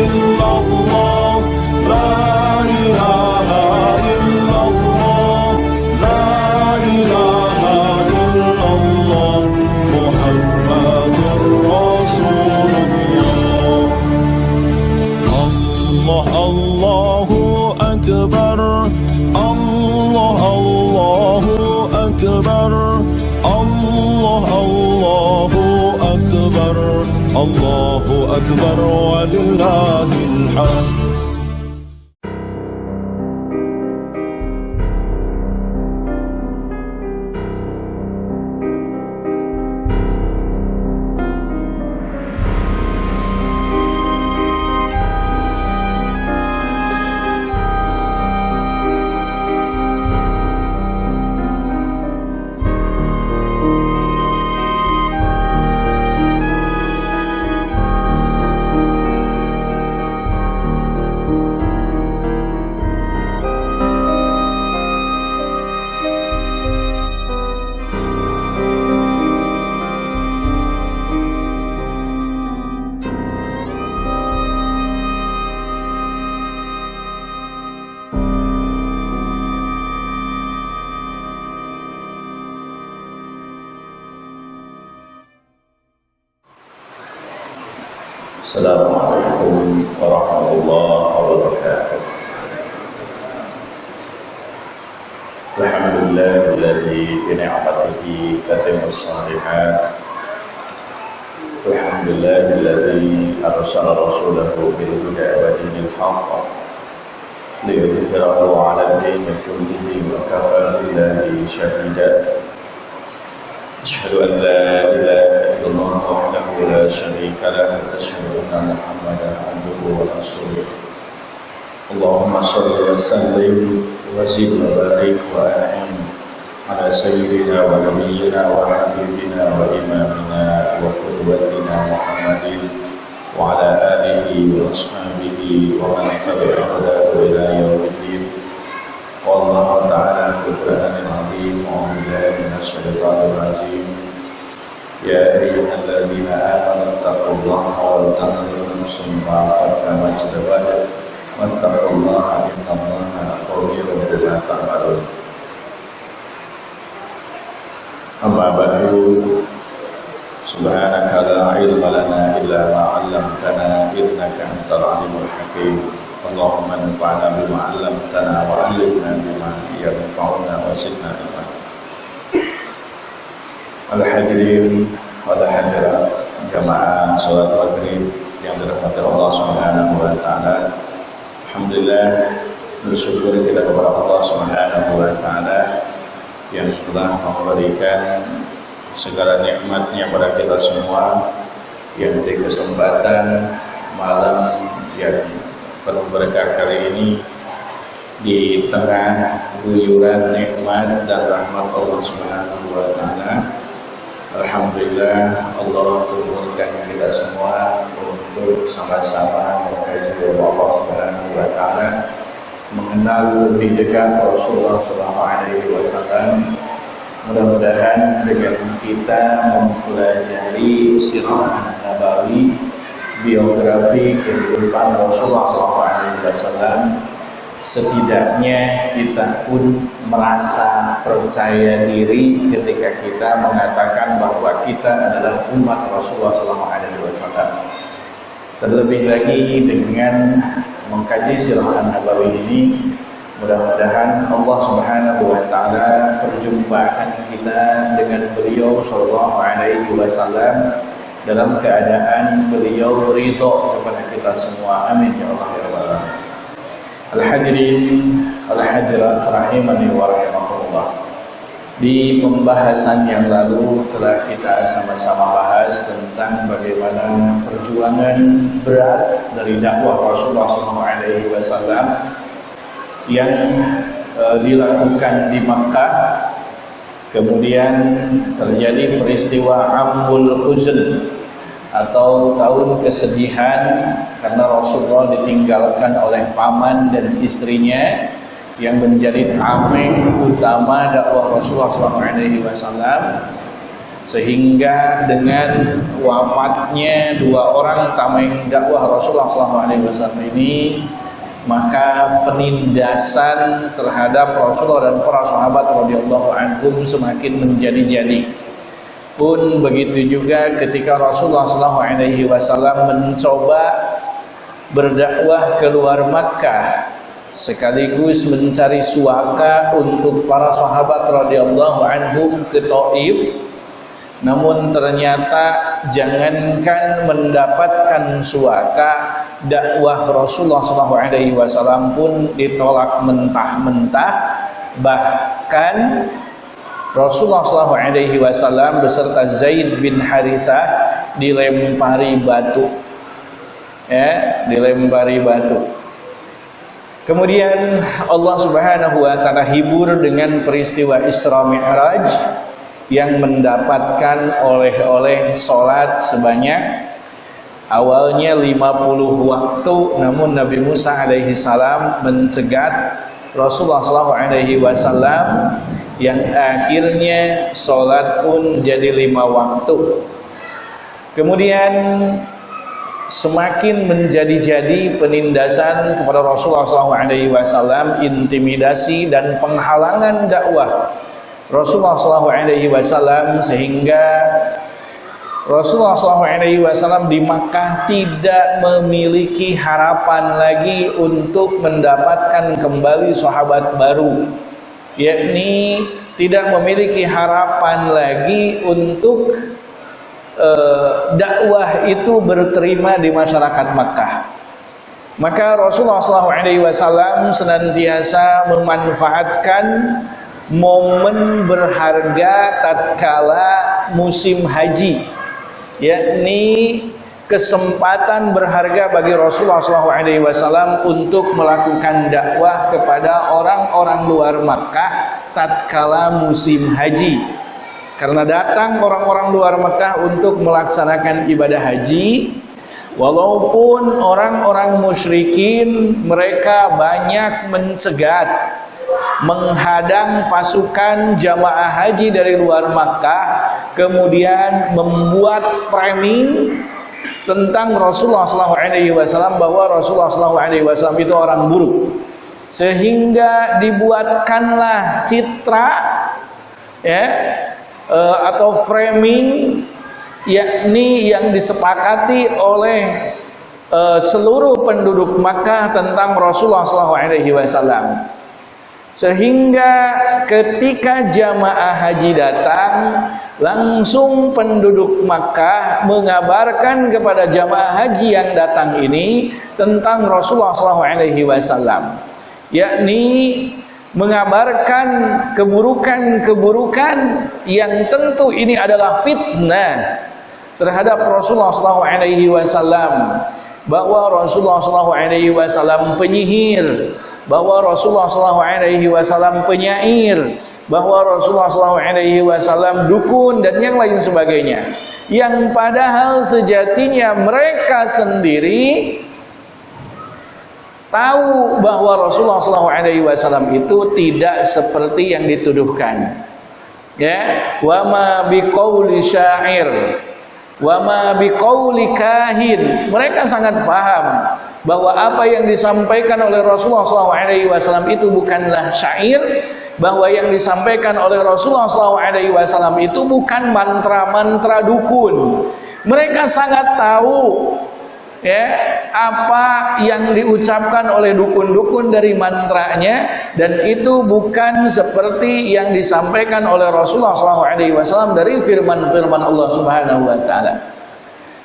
إلا الله لا إله إلا الله لا إله إلا الله محمد رسول الله الله أكبر. الله الله أكبر. الله أكبر. لله الحمد كله وكفى بالله شهيدا. أشهد أن لا إله إلا الله وحده لا شريك له. أشهد أن محمدا عبده ورسوله. اللهم صل وسلم وزد وبارك وأنعم على سيدنا ونبينا وحبيبنا وإمامنا وقدوتنا محمد وعلى آله وأصحابه ومن تبع إلى يوم الدين. والله تعالى في القرآن العظيم أعوذ بالله من الشيطان الرجيم. يا أيها الذين آمنوا اتقوا الله ولتنظر نفس ما قدمت لغد واتقوا الله إن الله خبير بما تعملون. أما بعد سبحانك لا علم لنا إلا ما علمتنا إنك أنت العليم الحكيم. اللهم انفعنا بما علمتنا وعلمنا بما ينفعنا وزدنا علما Al-hadirin wal hadirat jamaah salat maghrib yang dirahmati Allah Subhanahu wa taala. Alhamdulillah bersyukur kita kepada Allah Subhanahu wa taala yang telah memberikan segala nikmatnya pada kita semua yang di kesempatan malam yang penuh berkah kali ini di tengah guyuran nikmat dan rahmat Allah Subhanahu wa taala Alhamdulillah Allah turunkan kita semua untuk sama-sama mengkaji Allah Subhanahu wa taala mengenal lebih dekat Rasulullah sallallahu alaihi wasallam. Mudah-mudahan dengan kita mempelajari sirah Nabawi biografi kehidupan Rasulullah wasallam setidaknya kita pun merasa percaya diri ketika kita mengatakan bahwa kita adalah umat Rasulullah SAW. Terlebih lagi dengan mengkaji sirah Nabawi ini, mudah-mudahan Allah Subhanahu Wa Taala perjumpaan kita dengan beliau Sallallahu Alaihi Wasallam dalam keadaan beliau ridho kepada kita semua. Amin ya Allah ya Rabbal Al-hadirin al-hadirat rahimani wa rahimakumullah. Di pembahasan yang lalu telah kita sama-sama bahas tentang bagaimana perjuangan berat dari dakwah Rasulullah SAW yang e, dilakukan di Makkah. Kemudian terjadi peristiwa Amul Huzn atau tahun kesedihan karena Rasulullah ditinggalkan oleh paman dan istrinya yang menjadi tameng utama dakwah Rasulullah SAW sehingga dengan wafatnya dua orang tameng dakwah Rasulullah SAW ini maka penindasan terhadap Rasulullah dan para sahabat radhiyallahu anhum semakin menjadi-jadi. Pun begitu juga ketika Rasulullah SAW mencoba berdakwah keluar Makkah sekaligus mencari suaka untuk para sahabat radhiyallahu anhum ke Taif namun ternyata jangankan mendapatkan suaka dakwah Rasulullah SAW pun ditolak mentah-mentah. Bahkan Rasulullah SAW beserta Zaid bin Harithah dilempari batu. Ya dilempari batu. Kemudian Allah Subhanahu wa taala hibur dengan peristiwa Isra Mi'raj yang mendapatkan oleh-oleh solat sebanyak awalnya 50 waktu namun Nabi Musa alaihi salam mencegat Rasulullah sallallahu alaihi wasallam yang akhirnya solat pun jadi lima waktu. Kemudian semakin menjadi-jadi penindasan kepada Rasulullah SAW, intimidasi dan penghalangan dakwah Rasulullah SAW sehingga Rasulullah SAW di Makkah tidak memiliki harapan lagi untuk mendapatkan kembali sahabat baru yakni tidak memiliki harapan lagi untuk uh, dakwah itu berterima di masyarakat Makkah. Maka Rasulullah SAW senantiasa memanfaatkan momen berharga tatkala musim haji. Yakni kesempatan berharga bagi Rasulullah SAW untuk melakukan dakwah kepada orang-orang luar Makkah tatkala musim haji. Karena datang orang-orang luar Makkah untuk melaksanakan ibadah haji walaupun orang-orang musyrikin mereka banyak mencegat menghadang pasukan jamaah haji dari luar Makkah kemudian membuat framing tentang Rasulullah SAW bahwa Rasulullah SAW itu orang buruk. Sehingga dibuatkanlah citra ya uh, atau framing yakni yang disepakati oleh uh, seluruh penduduk Makkah tentang Rasulullah SAW sehingga ketika jamaah haji datang Langsung penduduk Makkah mengabarkan kepada jamaah haji yang datang ini Tentang Rasulullah SAW Yakni mengabarkan keburukan-keburukan yang tentu ini adalah fitnah terhadap Rasulullah SAW bahwa Rasulullah SAW penyihir bahwa Rasulullah SAW penyair, bahwa Rasulullah SAW dukun dan yang lain sebagainya. Yang padahal sejatinya mereka sendiri tahu bahwa Rasulullah SAW itu tidak seperti yang dituduhkan. Ya, wa ma biqauli syair wa ma kahin. Mereka sangat paham bahwa apa yang disampaikan oleh Rasulullah SAW itu bukanlah syair bahwa yang disampaikan oleh Rasulullah SAW itu bukan mantra-mantra dukun. Mereka sangat tahu ya apa yang diucapkan oleh dukun-dukun dari mantranya dan itu bukan seperti yang disampaikan oleh Rasulullah SAW dari firman-firman Allah Subhanahu Wa Taala.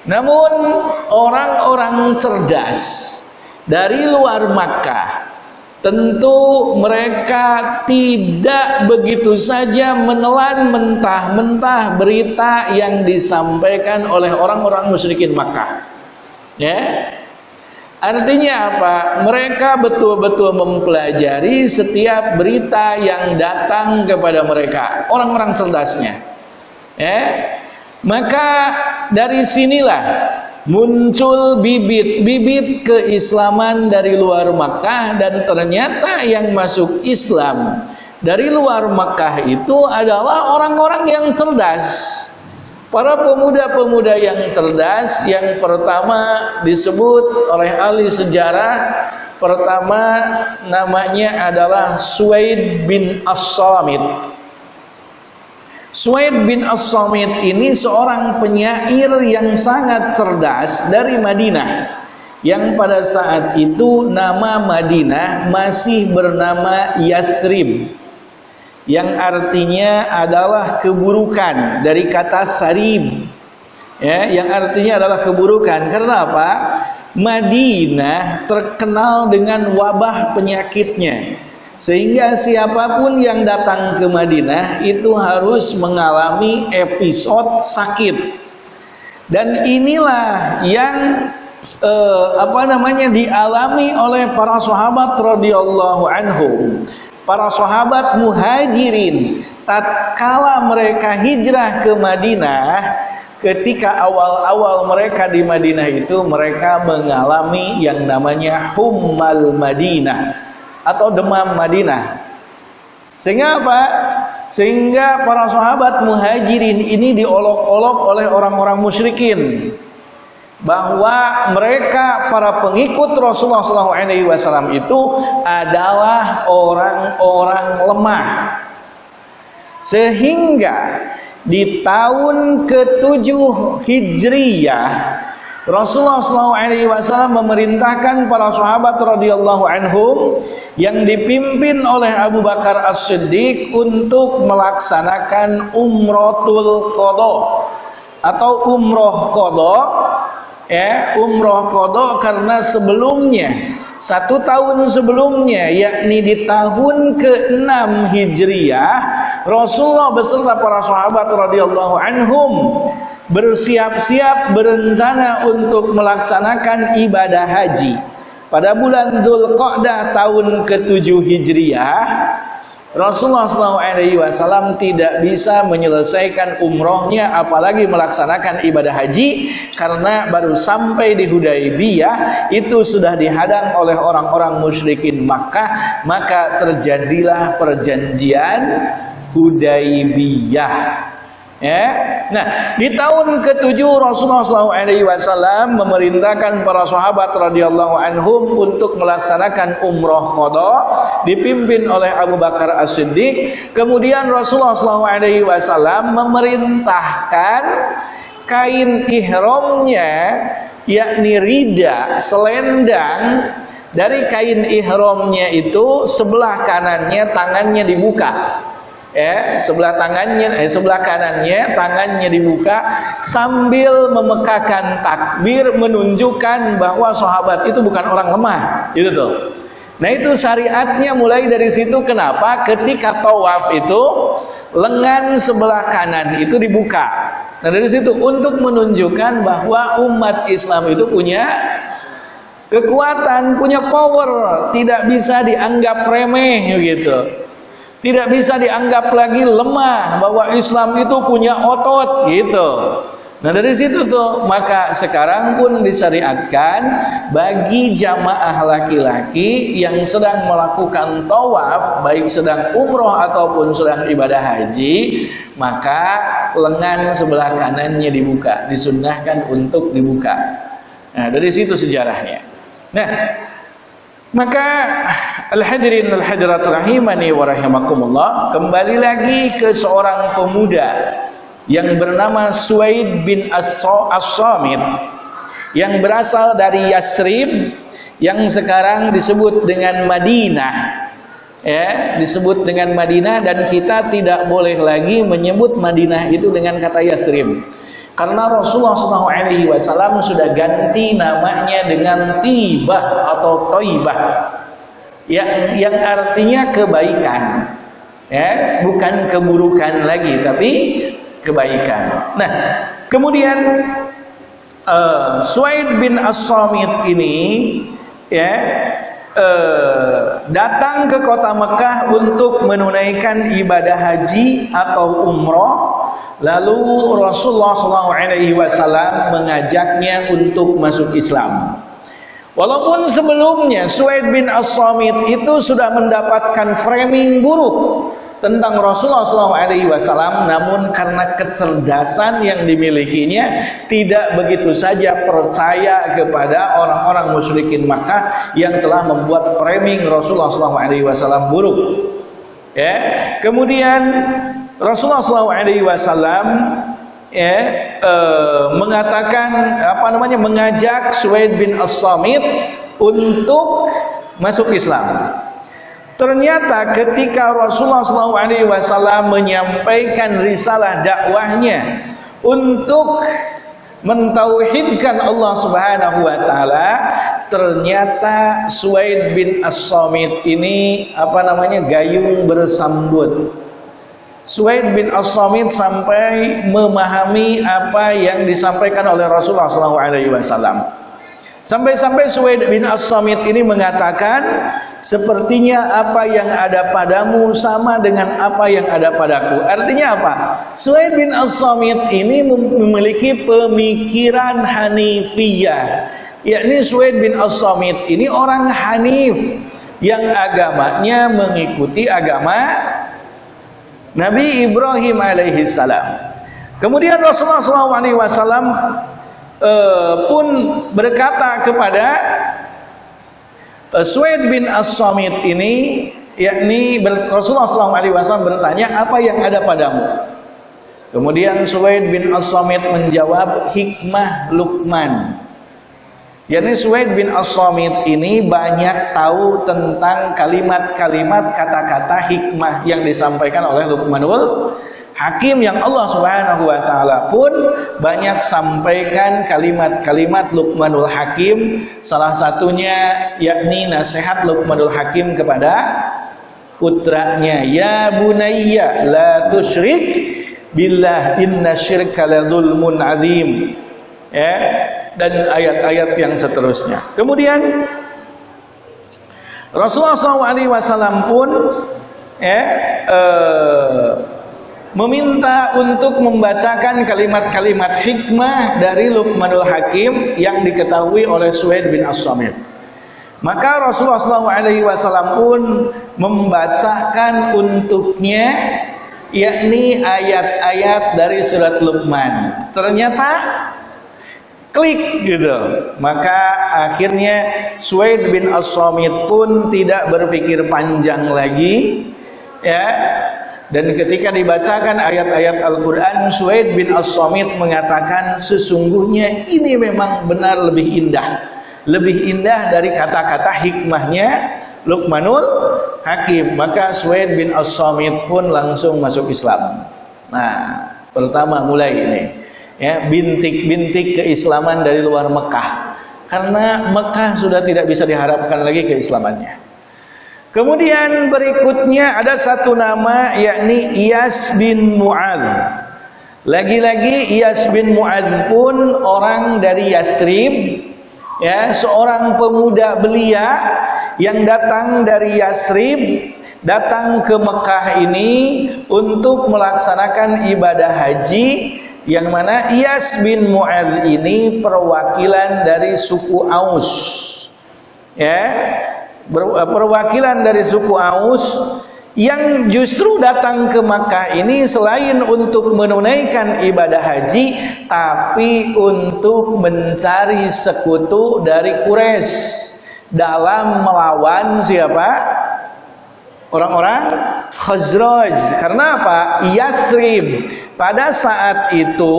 Namun orang-orang cerdas dari luar Makkah tentu mereka tidak begitu saja menelan mentah-mentah berita yang disampaikan oleh orang-orang musyrikin Makkah. Ya. Artinya apa? Mereka betul-betul mempelajari setiap berita yang datang kepada mereka, orang-orang cerdasnya. Ya. Maka dari sinilah muncul bibit-bibit keislaman dari luar Makkah dan ternyata yang masuk Islam dari luar Makkah itu adalah orang-orang yang cerdas Para pemuda-pemuda yang cerdas yang pertama disebut oleh ahli sejarah pertama namanya adalah Suaid bin As-Samit. Suaid bin As-Samit ini seorang penyair yang sangat cerdas dari Madinah yang pada saat itu nama Madinah masih bernama Yathrib yang artinya adalah keburukan dari kata sarib. Ya yang artinya adalah keburukan. Karena apa? Madinah terkenal dengan wabah penyakitnya. Sehingga siapa pun yang datang ke Madinah itu harus mengalami episode sakit. Dan inilah yang eh, apa namanya dialami oleh para sahabat radhiyallahu anhum para sahabat muhajirin tatkala mereka hijrah ke Madinah ketika awal-awal mereka di Madinah itu mereka mengalami yang namanya hummal Madinah atau demam Madinah sehingga apa? sehingga para sahabat muhajirin ini diolok-olok oleh orang-orang musyrikin bahwa mereka para pengikut Rasulullah SAW itu adalah orang-orang lemah. Sehingga di tahun ke-7 Hijriyah Rasulullah SAW memerintahkan para sahabat radhiyallahu anhum yang dipimpin oleh Abu Bakar As-Siddiq untuk melaksanakan umrotul qadha atau umroh qadha ya umroh kodok karena sebelumnya satu tahun sebelumnya yakni di tahun ke-6 Hijriah Rasulullah beserta para sahabat radhiyallahu anhum bersiap-siap berencana untuk melaksanakan ibadah haji. Pada bulan Dzulqa'dah tahun ke-7 Hijriah Rasulullah SAW tidak bisa menyelesaikan umrohnya apalagi melaksanakan ibadah haji karena baru sampai di Hudaybiyah itu sudah dihadang oleh orang-orang musyrikin Makkah maka terjadilah perjanjian Hudaybiyah Ya. Nah, di tahun ke-7 Rasulullah SAW memerintahkan para sahabat radhiyallahu anhum untuk melaksanakan umroh qada dipimpin oleh Abu Bakar As-Siddiq. Kemudian Rasulullah SAW memerintahkan kain ihramnya yakni rida selendang dari kain ihramnya itu sebelah kanannya tangannya dibuka ya sebelah tangannya eh, sebelah kanannya tangannya dibuka sambil memekakan takbir menunjukkan bahwa sahabat itu bukan orang lemah. Itu tuh. Nah itu syariatnya mulai dari situ. Kenapa? Ketika tawaf itu lengan sebelah kanan itu dibuka. Nah dari situ untuk menunjukkan bahwa umat Islam itu punya kekuatan, punya power, tidak bisa dianggap remeh gitu. Tidak bisa dianggap lagi lemah bahwa Islam itu punya otot gitu. Nah dari situ tuh maka sekarang pun disyariatkan bagi jamaah laki-laki yang sedang melakukan tawaf baik sedang umroh ataupun sedang ibadah haji maka lengan sebelah kanannya dibuka disunnahkan untuk dibuka. Nah dari situ sejarahnya. Nah maka al-hadirin al-hadirat rahimani wa rahimakumullah. Kembali lagi ke seorang pemuda yang bernama Suaid bin As-Samit yang berasal dari Yasrib yang sekarang disebut dengan Madinah. Ya disebut dengan Madinah dan kita tidak boleh lagi menyebut Madinah itu dengan kata Yasrib karena Rasulullah SAW sudah ganti namanya dengan tibah atau toibah. Yang, yang artinya kebaikan. Ya, bukan keburukan lagi, tapi kebaikan. Nah, kemudian uh, Suaid bin As-Samit ini ya uh, datang ke kota Mekah untuk menunaikan ibadah haji atau umroh Lalu Rasulullah SAW mengajaknya untuk masuk Islam. Walaupun sebelumnya Suaid bin As-Samit itu sudah mendapatkan framing buruk tentang Rasulullah SAW, namun karena kecerdasan yang dimilikinya tidak begitu saja percaya kepada orang-orang musyrikin Makkah yang telah membuat framing Rasulullah SAW buruk. Ya, kemudian Rasulullah SAW ya, e, mengatakan apa namanya mengajak Suwaid bin As-Samit untuk masuk Islam. Ternyata ketika Rasulullah SAW menyampaikan risalah dakwahnya untuk mentauhidkan Allah Subhanahu wa taala, ternyata Suwaid bin As-Samit ini apa namanya gayung bersambut. Suwaid bin As-Samit sampai memahami apa yang disampaikan oleh Rasulullah SAW. Sampai-sampai Suwaid bin As-Samit ini mengatakan Sepertinya apa yang ada padamu sama dengan apa yang ada padaku Artinya apa? Suwaid bin As-Samit ini memiliki pemikiran Hanifiyah Yakni Suwaid bin As-Samit ini orang Hanif Yang agamanya mengikuti agama Nabi Ibrahim alaihissalam Kemudian Rasulullah SAW uh, pun berkata kepada uh, Suwaid bin As-Samit ini yakni Rasulullah SAW bertanya apa yang ada padamu? Kemudian Suwaid bin As-Samit menjawab hikmah Luqman yakni Suwaid bin As-Samit ini banyak tahu tentang kalimat-kalimat kata-kata hikmah yang disampaikan oleh Luqmanul Hakim yang Allah Subhanahu wa taala pun banyak sampaikan kalimat-kalimat Luqmanul Hakim. Salah satunya yakni nasihat Luqmanul Hakim kepada putranya ya bunayya la tusyrik billah inna syirka la dzulmun adzim ya dan ayat-ayat yang seterusnya kemudian Rasulullah SAW pun ya eh, meminta untuk membacakan kalimat-kalimat hikmah dari Luqmanul Hakim yang diketahui oleh Suhaid bin As-Samit. Maka Rasulullah SAW pun membacakan untuknya yakni ayat-ayat dari surat Luqman. Ternyata klik gitu. Maka akhirnya Suhaid bin As-Samit pun tidak berpikir panjang lagi ya. Dan ketika dibacakan ayat-ayat Al-Quran Suhaid bin As-Samit mengatakan Sesungguhnya ini memang benar lebih indah. Lebih indah dari kata-kata hikmahnya Luqmanul Hakim. Maka Suhaid bin As-Samit pun langsung masuk Islam. Nah pertama mulai ini ya Bintik-bintik keislaman dari luar Mekah Karena Mekah sudah tidak bisa diharapkan lagi keislamannya Kemudian berikutnya ada satu nama yakni Iyas bin Mu'ad. Lagi-lagi Iyas bin Mu'ad pun orang dari Yathrib ya, seorang pemuda belia yang datang dari Yathrib datang ke Mekah ini untuk melaksanakan ibadah haji yang mana Iyas bin Mu'ad ini perwakilan dari suku Aus. Ya, Eh, perwakilan dari suku Aus yang justru datang ke Makkah ini selain untuk menunaikan ibadah haji tapi untuk mencari sekutu dari Quraisy dalam melawan siapa? Orang-orang Khazraj. Karena apa? Yathrib pada saat itu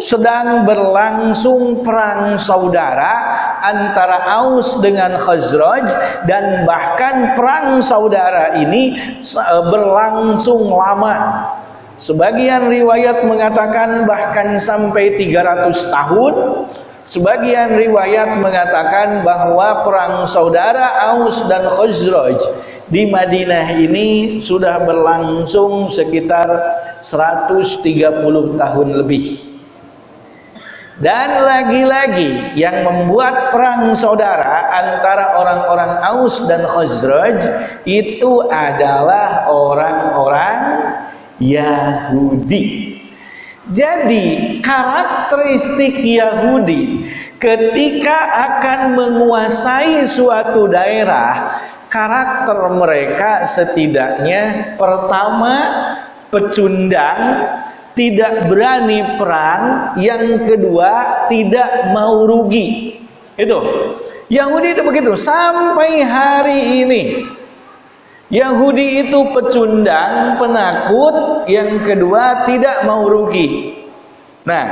sedang berlangsung perang saudara antara Aus dengan Khazraj dan bahkan perang saudara ini eh, berlangsung lama. Sebagian riwayat mengatakan bahkan sampai 300 tahun Sebagian riwayat mengatakan bahwa perang saudara Aus dan Khazraj di Madinah ini sudah berlangsung sekitar 130 tahun lebih. Dan lagi-lagi yang membuat perang saudara antara orang-orang Aus dan Khazraj itu adalah orang-orang Yahudi. Jadi karakteristik Yahudi ketika akan menguasai suatu daerah karakter mereka setidaknya pertama pecundang, tidak berani perang, yang kedua tidak mau rugi. Itu. Yahudi itu begitu sampai hari ini. Yahudi itu pecundang, penakut, yang kedua tidak mau rugi. Nah,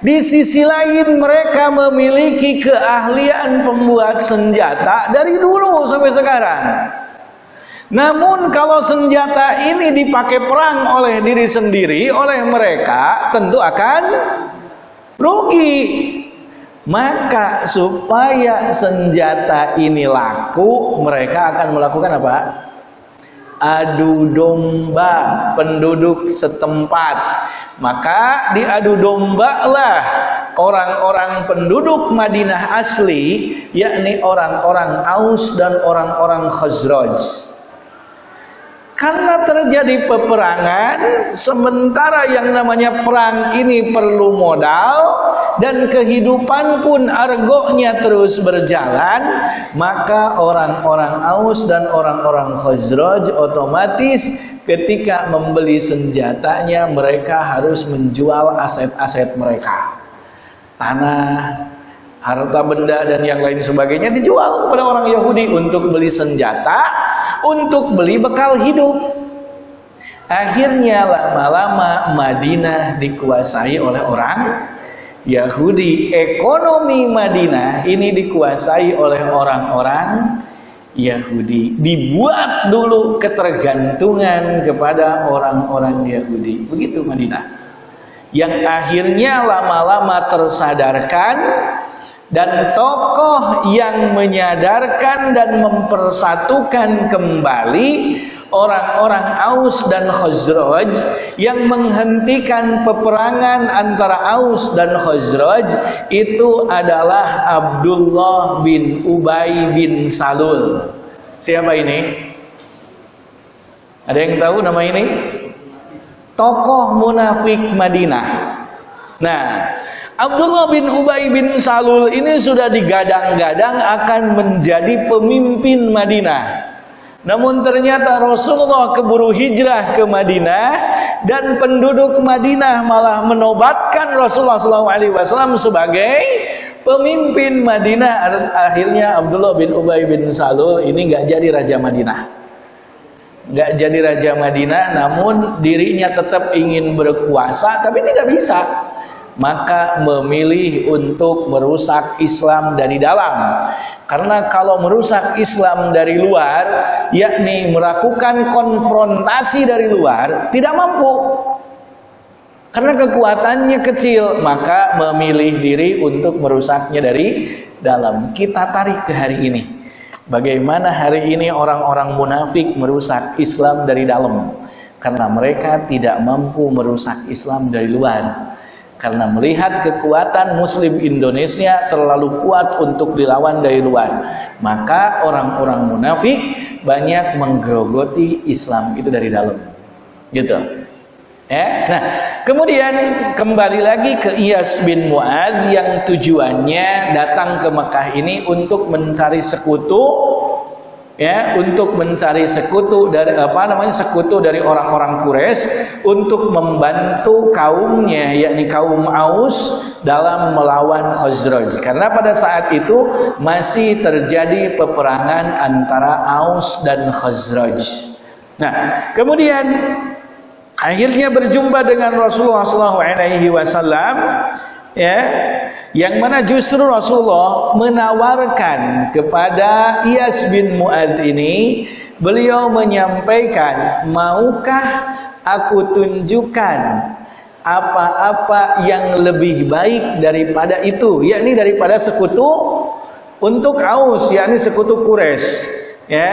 di sisi lain mereka memiliki keahlian pembuat senjata dari dulu sampai sekarang. Namun kalau senjata ini dipakai perang oleh diri sendiri, oleh mereka, tentu akan rugi. Maka supaya senjata ini laku, mereka akan melakukan apa? Adu domba penduduk setempat. Maka diadu domba lah orang-orang penduduk Madinah asli, yakni orang-orang Aus dan orang-orang Khazraj. Karena terjadi peperangan, sementara yang namanya perang ini perlu modal dan kehidupan pun argonya terus berjalan, maka orang-orang Aus dan orang-orang Khazraj otomatis ketika membeli senjatanya mereka harus menjual aset-aset mereka. Tanah, harta benda dan yang lain sebagainya dijual kepada orang Yahudi untuk beli senjata untuk beli bekal hidup. Akhirnya lama-lama Madinah dikuasai oleh orang Yahudi. Ekonomi Madinah ini dikuasai oleh orang-orang Yahudi. Dibuat dulu ketergantungan kepada orang-orang Yahudi. Begitu Madinah. Yang akhirnya lama-lama tersadarkan dan tokoh yang menyadarkan dan mempersatukan kembali orang-orang Aus dan Khazraj yang menghentikan peperangan antara Aus dan Khazraj itu adalah Abdullah bin Ubay bin Salul. Siapa ini? Ada yang tahu nama ini? Tokoh munafik Madinah. Nah, Abdullah bin Ubay bin Salul ini sudah digadang-gadang akan menjadi pemimpin Madinah. Namun ternyata Rasulullah keburu hijrah ke Madinah dan penduduk Madinah malah menobatkan Rasulullah SAW sebagai pemimpin Madinah. Akhirnya Abdullah bin Ubay bin Salul ini nggak jadi raja Madinah. Nggak jadi raja Madinah, namun dirinya tetap ingin berkuasa, tapi tidak bisa maka memilih untuk merusak Islam dari dalam. Karena kalau merusak Islam dari luar, yakni melakukan konfrontasi dari luar, tidak mampu. Karena kekuatannya kecil, maka memilih diri untuk merusaknya dari dalam. Kita tarik ke hari ini. Bagaimana hari ini orang-orang munafik merusak Islam dari dalam? Karena mereka tidak mampu merusak Islam dari luar karena melihat kekuatan muslim Indonesia terlalu kuat untuk dilawan dari luar maka orang-orang munafik banyak menggerogoti Islam itu dari dalam. Gitu. Ya? Nah kemudian kembali lagi ke Iyas bin Muad yang tujuannya datang ke Mekah ini untuk mencari sekutu ya untuk mencari sekutu dari apa namanya sekutu dari orang-orang Quraisy untuk membantu kaumnya yakni kaum Aus dalam melawan Khazraj karena pada saat itu masih terjadi peperangan antara Aus dan Khazraj. Nah, kemudian akhirnya berjumpa dengan Rasulullah SAW ya. Yang mana justru Rasulullah menawarkan kepada Iyas bin Mu'ad ini beliau menyampaikan maukah aku tunjukkan apa-apa yang lebih baik daripada itu yakni daripada sekutu untuk Aus yakni sekutu Quraisy? Ya.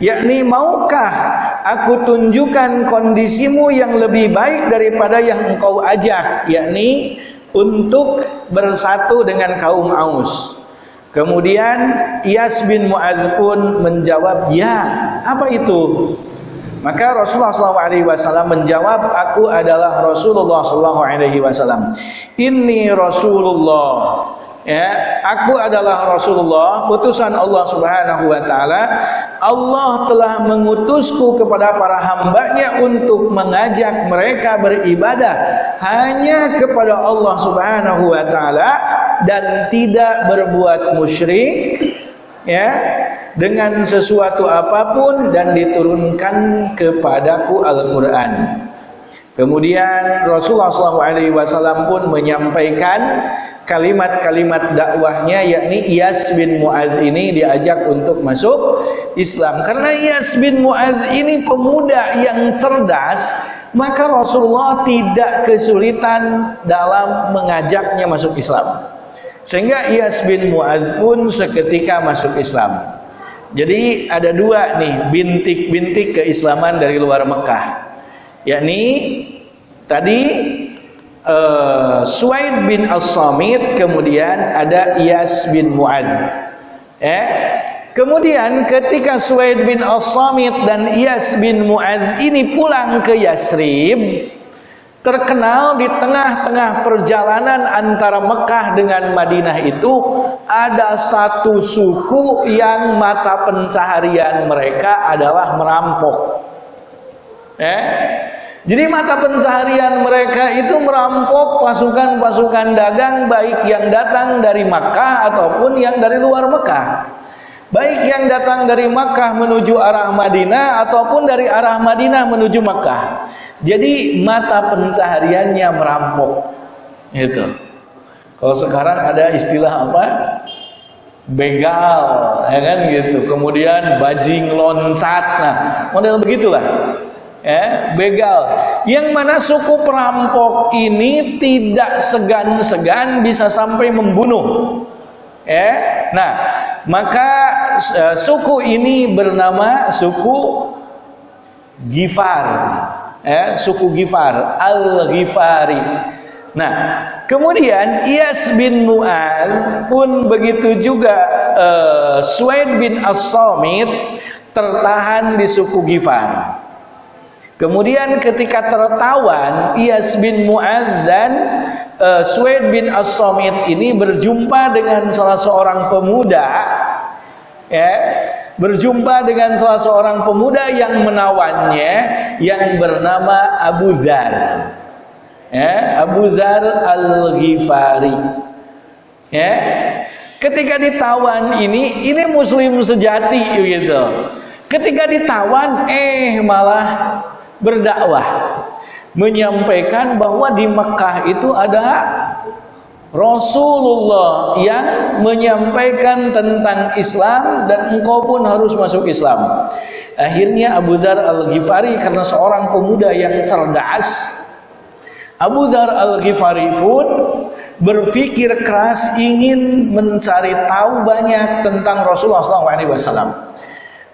Yakni maukah aku tunjukkan kondisimu yang lebih baik daripada yang engkau ajak? Yakni untuk bersatu dengan kaum Aus. Kemudian Iyas bin Mu'adz pun menjawab, "Ya, apa itu?" Maka Rasulullah SAW menjawab, "Aku adalah Rasulullah SAW. Ini Rasulullah ya aku adalah Rasulullah utusan Allah Subhanahu wa taala. Allah telah mengutusku kepada para hambanya untuk mengajak mereka beribadah hanya kepada Allah Subhanahu wa taala dan tidak berbuat musyrik ya dengan sesuatu apapun dan diturunkan kepadaku Al-Qur'an Kemudian Rasulullah SAW pun menyampaikan kalimat-kalimat dakwahnya yakni Iyas bin Mu'adz ini diajak untuk masuk Islam. Karena Iyas bin Mu'adz ini pemuda yang cerdas, maka Rasulullah tidak kesulitan dalam mengajaknya masuk Islam. Sehingga Iyas bin Mu'adz pun seketika masuk Islam. Jadi ada dua nih bintik-bintik keislaman dari luar Mekah yakni tadi uh, Suaid bin As-Samit kemudian ada Iyas bin Mu'ad. Eh kemudian ketika Suaid bin As-Samit dan Iyas bin Mu'ad ini pulang ke Yasrib terkenal di tengah-tengah perjalanan antara Mekah dengan Madinah itu ada satu suku yang mata pencaharian mereka adalah merampok Eh? Jadi mata pencaharian mereka itu merampok pasukan-pasukan dagang baik yang datang dari Makkah ataupun yang dari luar Makkah. Baik yang datang dari Makkah menuju arah Madinah ataupun dari arah Madinah menuju Makkah. Jadi mata pencahariannya merampok. Itu. Kalau sekarang ada istilah apa? Begal, ya kan gitu. Kemudian bajing loncat. Nah, model begitulah ya, begal. Yang mana suku perampok ini tidak segan-segan bisa sampai membunuh. Ya. Nah, maka uh, suku ini bernama suku Gifar. Ya, suku Gifar, Al-Ghifari. Nah, kemudian Iyas bin Mu'ad pun begitu juga uh, Suaid bin As-Samit tertahan di suku Gifar. Kemudian ketika tertawan Iyas bin Mu'ad dan uh, Suwaid bin As-Samit ini berjumpa dengan salah seorang pemuda ya, berjumpa dengan salah seorang pemuda yang menawannya yang bernama Abu Dhar. Ya, Abu Dhar Al-Ghifari. Ya. Ketika ditawan ini, ini muslim sejati gitu. Ketika ditawan eh malah berdakwah menyampaikan bahwa di Mekah itu ada Rasulullah yang menyampaikan tentang Islam dan engkau pun harus masuk Islam. Akhirnya Abu Dar Al-Ghifari karena seorang pemuda yang cerdas Abu Dar Al-Ghifari pun berpikir keras ingin mencari tahu banyak tentang Rasulullah SAW.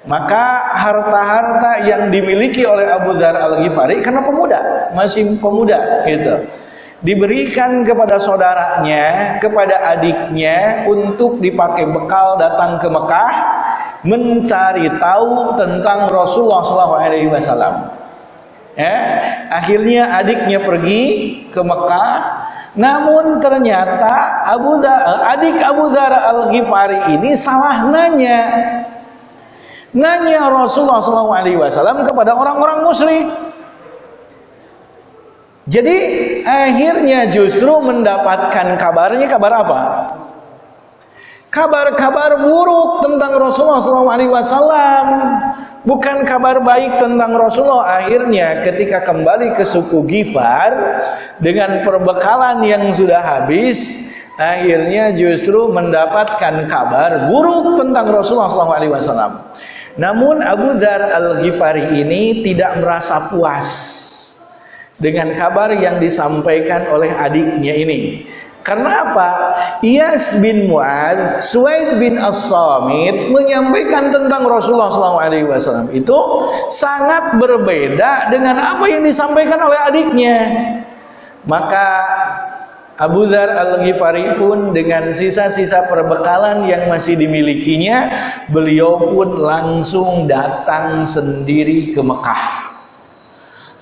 Maka harta-harta yang dimiliki oleh Abu Dhar Al-Ghifari karena pemuda, masih pemuda gitu. Diberikan kepada saudaranya, kepada adiknya untuk dipakai bekal datang ke Mekah mencari tahu tentang Rasulullah SAW. Ya, akhirnya adiknya pergi ke Mekah namun ternyata Abu Dhar, adik Abu Dhar Al-Ghifari ini salah nanya nanya Rasulullah SAW kepada orang-orang musyrik. Jadi akhirnya justru mendapatkan kabarnya kabar apa? Kabar-kabar buruk tentang Rasulullah SAW, bukan kabar baik tentang Rasulullah. Akhirnya ketika kembali ke suku Gifar dengan perbekalan yang sudah habis, akhirnya justru mendapatkan kabar buruk tentang Rasulullah SAW. Namun Abu Dhar Al-Ghifari ini tidak merasa puas dengan kabar yang disampaikan oleh adiknya ini. Karena apa? Iyas bin Mu'ad, Suwaid bin As-Samit menyampaikan tentang Rasulullah SAW itu sangat berbeda dengan apa yang disampaikan oleh adiknya. Maka Abu Dhar Al-Ghifari pun dengan sisa-sisa perbekalan yang masih dimilikinya, beliau pun langsung datang sendiri ke Mekah.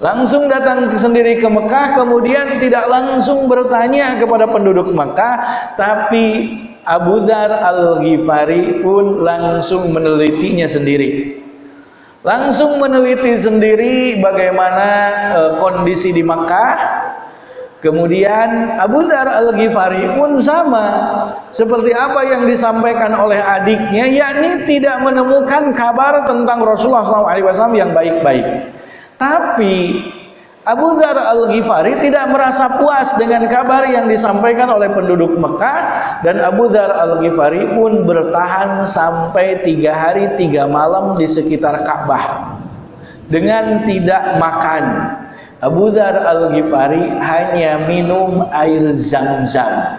Langsung datang sendiri ke Mekah, kemudian tidak langsung bertanya kepada penduduk Mekah, tapi Abu Dhar Al-Ghifari pun langsung menelitinya sendiri. Langsung meneliti sendiri bagaimana e, kondisi di Mekah. Kemudian Abu Dhar Al-Ghifari pun sama seperti apa yang disampaikan oleh adiknya, yakni tidak menemukan kabar tentang Rasulullah SAW yang baik-baik. Tapi Abu Dhar Al-Ghifari tidak merasa puas dengan kabar yang disampaikan oleh penduduk Mekah dan Abu Dhar Al-Ghifari pun bertahan sampai tiga hari tiga malam di sekitar Ka'bah dengan tidak makan. Abu Dhar Al-Ghifari hanya minum air zam-zam.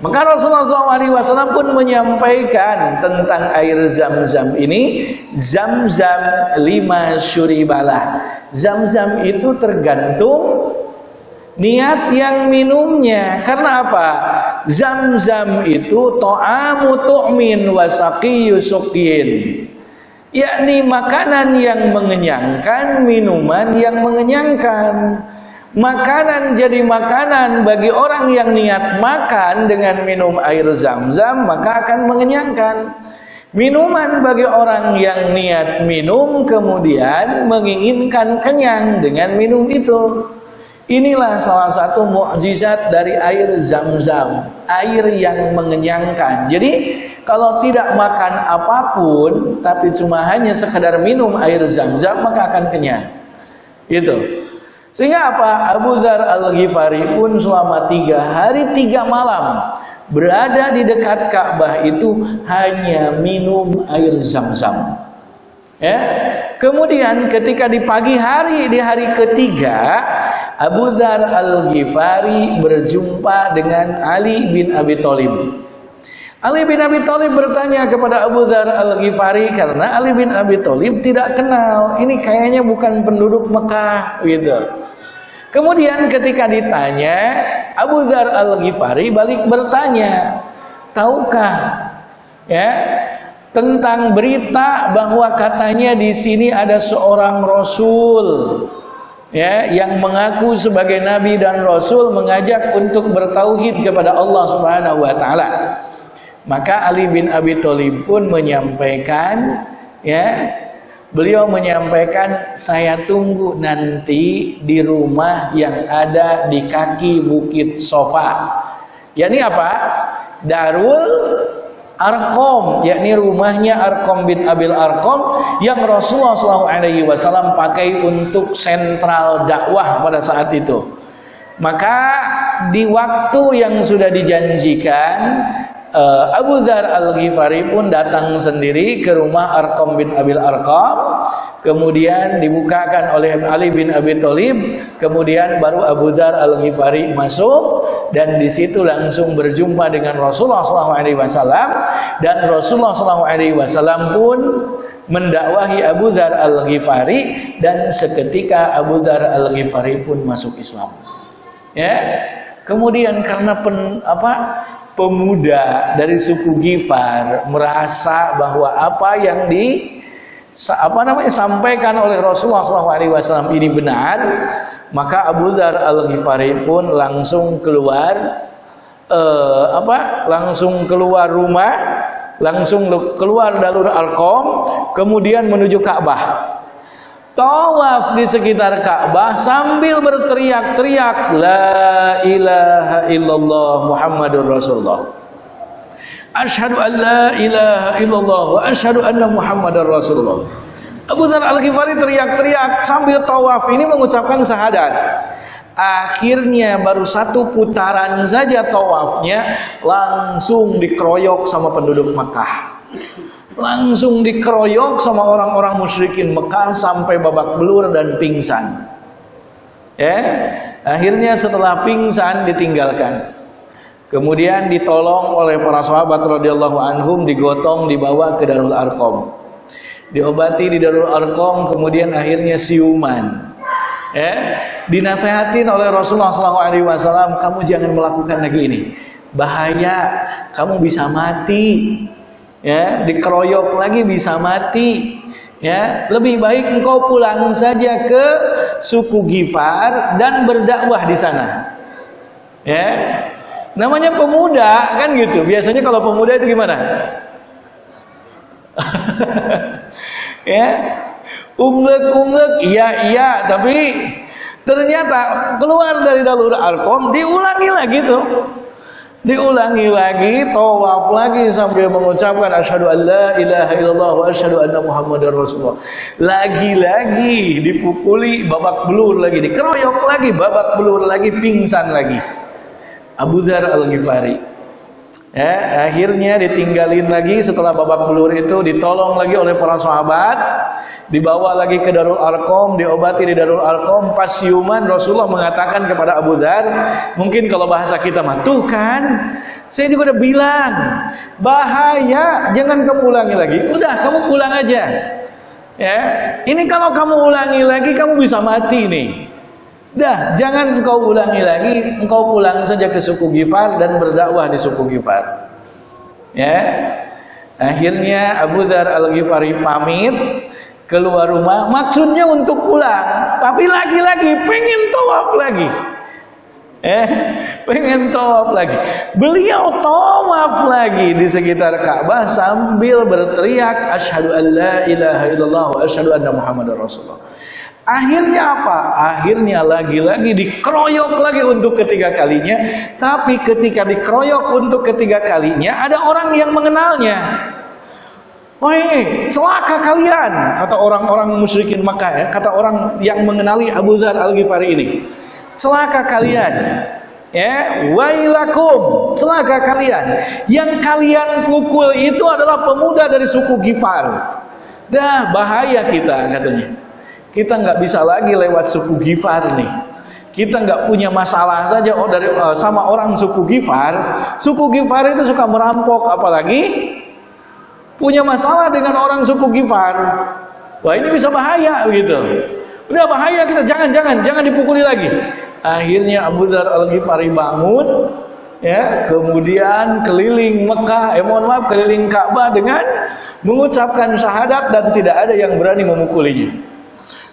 Maka Rasulullah SAW pun menyampaikan tentang air zam-zam ini Zam-zam lima syuribalah Zam-zam itu tergantung niat yang minumnya Karena apa? Zam-zam itu to'amu tu'min wasaki yusukin Yakni makanan yang mengenyangkan, minuman yang mengenyangkan Makanan jadi makanan bagi orang yang niat makan dengan minum air zam-zam maka akan mengenyangkan. Minuman bagi orang yang niat minum kemudian menginginkan kenyang dengan minum itu. Inilah salah satu mukjizat dari air zam-zam, air yang mengenyangkan. Jadi kalau tidak makan apa pun tapi cuma hanya sekedar minum air zam-zam maka akan kenyang. Itu. Sehingga apa? Abu Dhar Al-Ghifari pun selama tiga hari tiga malam berada di dekat Ka'bah itu hanya minum air zam-zam. Ya. Kemudian ketika di pagi hari di hari ketiga Abu Dhar Al-Ghifari berjumpa dengan Ali bin Abi Thalib. Ali bin Abi Thalib bertanya kepada Abu Dhar Al-Ghifari karena Ali bin Abi Thalib tidak kenal. Ini kayaknya bukan penduduk Mekah gitu. Kemudian ketika ditanya, Abu Dhar Al-Ghifari balik bertanya, "Tahukah ya tentang berita bahwa katanya di sini ada seorang rasul ya yang mengaku sebagai nabi dan rasul mengajak untuk bertauhid kepada Allah Subhanahu wa taala?" Maka Ali bin Abi Thalib pun menyampaikan ya beliau menyampaikan saya tunggu nanti di rumah yang ada di kaki bukit Sofa. yakni apa? Darul Arkom, yakni rumahnya Arkom bin Abil Arkom yang Rasulullah SAW pakai untuk sentral dakwah pada saat itu. Maka di waktu yang sudah dijanjikan uh, Abu Dhar Al-Ghifari pun datang sendiri ke rumah Arqam bin Abil Arqam. Kemudian dibukakan oleh Ali bin Abi Thalib. Kemudian baru Abu Dhar Al-Ghifari masuk. Dan di situ langsung berjumpa dengan Rasulullah SAW dan Rasulullah SAW pun mendakwahi Abu Dhar Al-Ghifari. Dan seketika Abu Dhar Al-Ghifari pun masuk Islam. Ya. Kemudian karena pen, apa pemuda dari suku Gifar merasa bahwa apa yang di apa namanya sampaikan oleh Rasulullah SAW ini benar, maka Abu Dhar Al Ghifari pun langsung keluar eh, apa? Langsung keluar rumah, langsung keluar dalur Alkom, kemudian menuju Ka'bah tawaf di sekitar Ka'bah sambil berteriak-teriak la ilaha illallah Muhammadur Rasulullah. Asyhadu an la ilaha illallah wa asyhadu anna Muhammadar Rasulullah. Abu Dhar Al-Ghifari teriak-teriak sambil tawaf ini mengucapkan syahadat. Akhirnya baru satu putaran saja tawafnya langsung dikeroyok sama penduduk Makkah langsung dikeroyok sama orang-orang musyrikin Mekah sampai babak belur dan pingsan. Ya, akhirnya setelah pingsan ditinggalkan. Kemudian ditolong oleh para sahabat radhiyallahu anhum digotong dibawa ke Darul Arqam. Diobati di Darul Arqam kemudian akhirnya siuman. Ya, dinasehatin oleh Rasulullah SAW, kamu jangan melakukan lagi ini. Bahaya, kamu bisa mati ya dikeroyok lagi bisa mati Ya, lebih baik engkau pulang saja ke suku Gifar dan berdakwah di sana. Ya. Namanya pemuda kan gitu. Biasanya kalau pemuda itu gimana? ya. Unglek-unglek, iya iya, tapi ternyata keluar dari dalur Arkom diulangi lagi tuh diulangi lagi tawaf lagi sambil mengucapkan asyhadu alla ilaha illallah wa asyhadu anna muhammadar rasulullah. Lagi-lagi dipukuli babak belur lagi dikeroyok lagi babak belur lagi pingsan lagi. Abu Dzar Al-Ghifari Ya, akhirnya ditinggalin lagi setelah babak belur itu ditolong lagi oleh para sahabat, dibawa lagi ke Darul Arkom, diobati di Darul Arkom. Pas siuman Rasulullah mengatakan kepada Abu Dhar, mungkin kalau bahasa kita mah tuh kan, saya juga udah bilang bahaya, jangan kamu ulangi lagi. Udah kamu pulang aja. Ya, ini kalau kamu ulangi lagi kamu bisa mati nih. Dah, jangan engkau ulangi lagi, engkau pulang saja ke suku Gifar dan berdakwah di suku Gifar. Ya. Akhirnya Abu Dhar Al-Ghifari pamit keluar rumah maksudnya untuk pulang, tapi lagi-lagi pengen tawaf lagi. Eh, pengen tawaf lagi. Beliau tawaf lagi di sekitar Ka'bah sambil berteriak asyhadu an la ilaha illallah wa asyhadu anna muhammadar rasulullah. Akhirnya apa? Akhirnya lagi-lagi dikeroyok lagi untuk ketiga kalinya. Tapi ketika dikeroyok untuk ketiga kalinya, ada orang yang mengenalnya. Woi, celaka kalian, kata orang-orang musyrikin Makkah ya, kata orang yang mengenali Abu Dhar Al-Ghifari ini. Celaka kalian. Ya, wailakum, celaka kalian. Yang kalian pukul itu adalah pemuda dari suku Gifar. Dah bahaya kita katanya. Kita nggak bisa lagi lewat suku Gifar nih. Kita nggak punya masalah saja oh, dari uh, sama orang suku Gifar. Suku Gifar itu suka merampok, apalagi punya masalah dengan orang suku Gifar. Wah ini bisa bahaya gitu. Udah bahaya kita jangan jangan jangan dipukuli lagi. Akhirnya Abu Dhar Al Ghifari bangun, ya kemudian keliling Mekah, eh mohon maaf keliling Ka'bah dengan mengucapkan syahadat dan tidak ada yang berani memukulinya.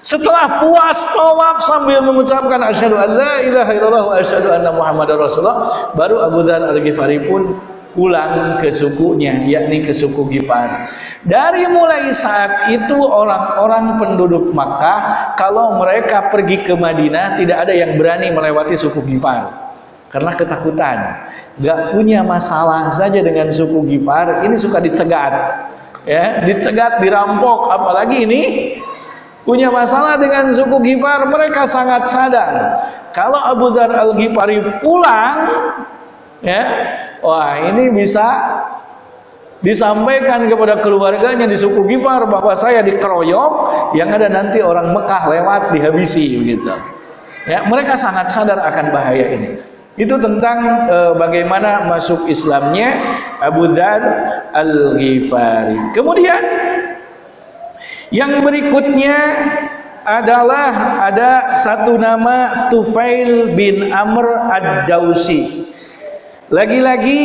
Setelah puas tawaf sambil mengucapkan asyhadu an la ilaha illallah wa asyhadu anna muhammadar rasulullah, baru Abu Dzar Al-Ghifari pun pulang ke sukunya, yakni ke suku Gifar. Dari mulai saat itu orang-orang penduduk Makkah kalau mereka pergi ke Madinah tidak ada yang berani melewati suku Gifar karena ketakutan. Gak punya masalah saja dengan suku Gifar, ini suka dicegat. Ya, dicegat, dirampok, apalagi ini punya masalah dengan suku Gifar, mereka sangat sadar. Kalau Abu Dhar Al-Ghifari pulang, ya, wah ini bisa disampaikan kepada keluarganya di suku Gifar bahwa saya dikeroyok, yang ada nanti orang Mekah lewat dihabisi begitu. Ya, mereka sangat sadar akan bahaya ini. Itu tentang e, bagaimana masuk Islamnya Abu Dhar Al-Ghifari. Kemudian yang berikutnya adalah ada satu nama Tufail bin Amr Ad-Dausi. Lagi-lagi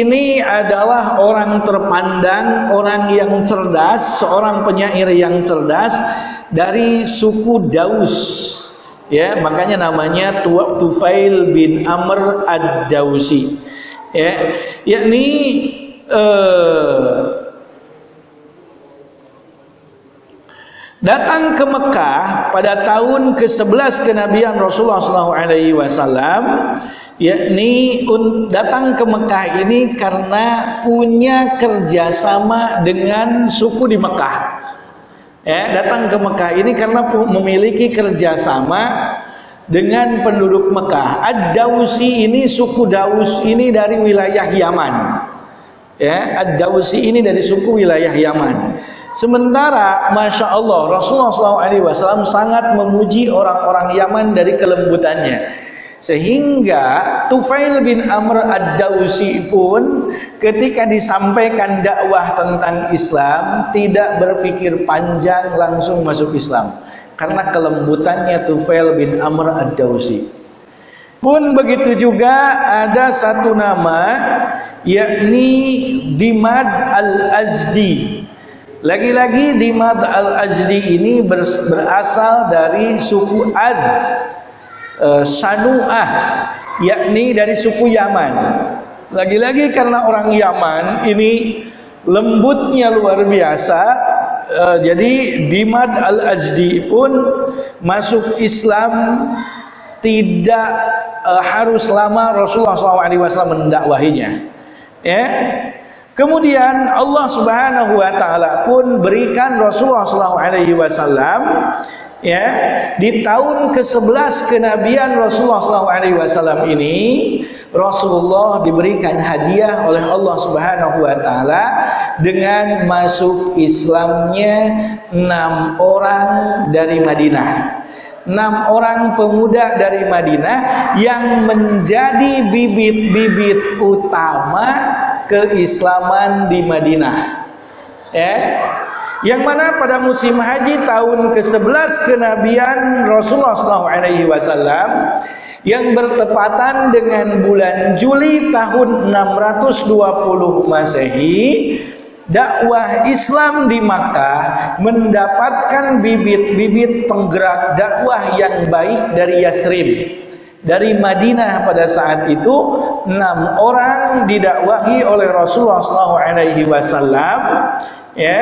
ini adalah orang terpandang, orang yang cerdas, seorang penyair yang cerdas dari suku Daus. Ya, makanya namanya Tufail bin Amr Ad-Dausi. Ya, yakni eh, datang ke Mekah pada tahun ke-11 kenabian Rasulullah SAW yakni datang ke Mekah ini karena punya kerjasama dengan suku di Mekah. Ya datang ke Mekah ini karena memiliki kerjasama dengan penduduk Mekah. Ad-Dausi ini suku Daus ini dari wilayah Yaman ya Ad-Dausi ini dari suku wilayah Yaman. Sementara Masya Allah Rasulullah SAW sangat memuji orang-orang Yaman dari kelembutannya. Sehingga Tufail bin Amr Ad-Dausi pun ketika disampaikan dakwah tentang Islam tidak berpikir panjang langsung masuk Islam. Karena kelembutannya Tufail bin Amr Ad-Dausi pun begitu juga ada satu nama yakni Dimad Al-Azdi. Lagi-lagi Dimad al-Ajdi ini berasal dari suku Ad uh, Sanu'ah yakni dari suku Yaman. Lagi-lagi karena orang Yaman ini lembutnya luar biasa uh, jadi Dimad al-Ajdi pun masuk Islam tidak uh, harus lama Rasulullah SAW mendakwahinya ya Kemudian Allah Subhanahu wa taala pun berikan Rasulullah wasallam ya di tahun ke-11 kenabian Rasulullah wasallam ini Rasulullah diberikan hadiah oleh Allah Subhanahu wa taala dengan masuk Islamnya enam orang dari Madinah. Enam orang pemuda dari Madinah yang menjadi bibit-bibit utama keislaman di Madinah. Ya. Yang mana pada musim haji tahun ke-11 kenabian Rasulullah SAW yang bertepatan dengan bulan Juli tahun 620 Masehi, dakwah Islam di Makkah mendapatkan bibit-bibit penggerak dakwah yang baik dari Yasrib. Dari Madinah pada saat itu enam orang didakwahi oleh Rasulullah SAW ya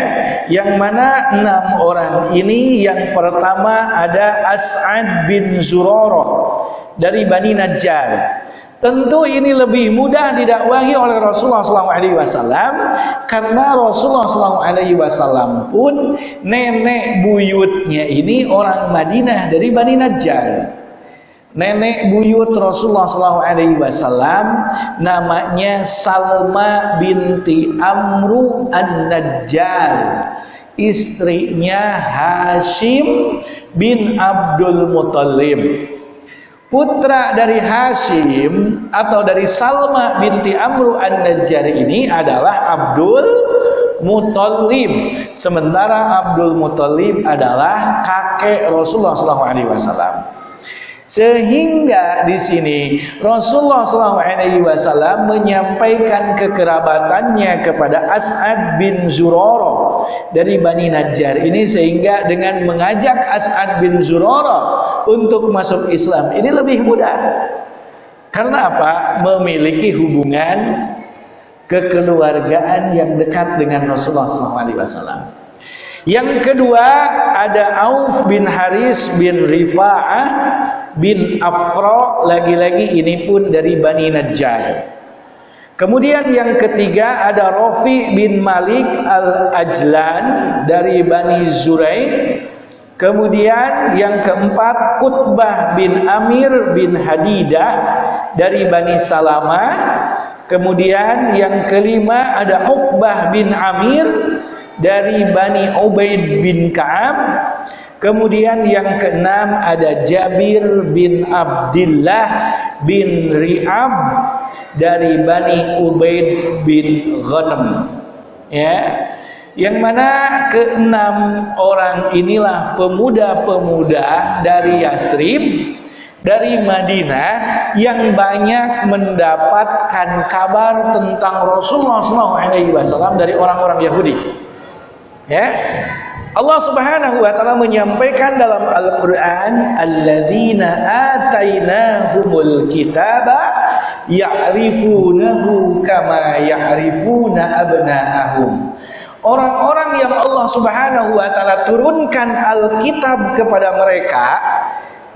yang mana enam orang ini yang pertama ada As'ad bin Zurarah dari Bani Najjar Tentu ini lebih mudah didakwahi oleh Rasulullah SAW karena Rasulullah SAW pun nenek buyutnya ini orang Madinah dari Bani Najjar. Nenek buyut Rasulullah SAW namanya Salma binti Amru An-Najjar. Istrinya Hashim bin Abdul Muttalib. Putra dari Hashim atau dari Salma binti Amru An-Najjar ini adalah Abdul Muttalib. Sementara Abdul Muttalib adalah kakek Rasulullah SAW. Sehingga di sini Rasulullah SAW menyampaikan kekerabatannya kepada As'ad bin Zurara dari Bani Najjar ini sehingga dengan mengajak As'ad bin Zurara untuk masuk Islam ini lebih mudah. Karena apa? Memiliki hubungan kekeluargaan yang dekat dengan Rasulullah SAW. Yang kedua ada Auf bin Haris bin Rifa'ah bin Afra lagi-lagi ini pun dari Bani Najjar. Kemudian yang ketiga ada Rafi bin Malik al-Ajlan dari Bani Zurai. Kemudian yang keempat Qutbah bin Amir bin Hadidah dari Bani Salama. Kemudian yang kelima ada Uqbah bin Amir dari Bani Ubaid bin Ka'ab. Kemudian yang keenam ada Jabir bin Abdullah bin Ri'ab dari Bani Ubaid bin Ghanam. Ya. Yang mana keenam orang inilah pemuda-pemuda dari Yathrib dari Madinah yang banyak mendapatkan kabar tentang Rasulullah SAW dari orang-orang Yahudi. Ya. Allah Subhanahu wa taala menyampaikan dalam Al-Qur'an alladzina atainahumul ya'rifunahu kama ya'rifuna abna'ahum. Orang-orang yang Allah Subhanahu wa taala turunkan Alkitab kepada mereka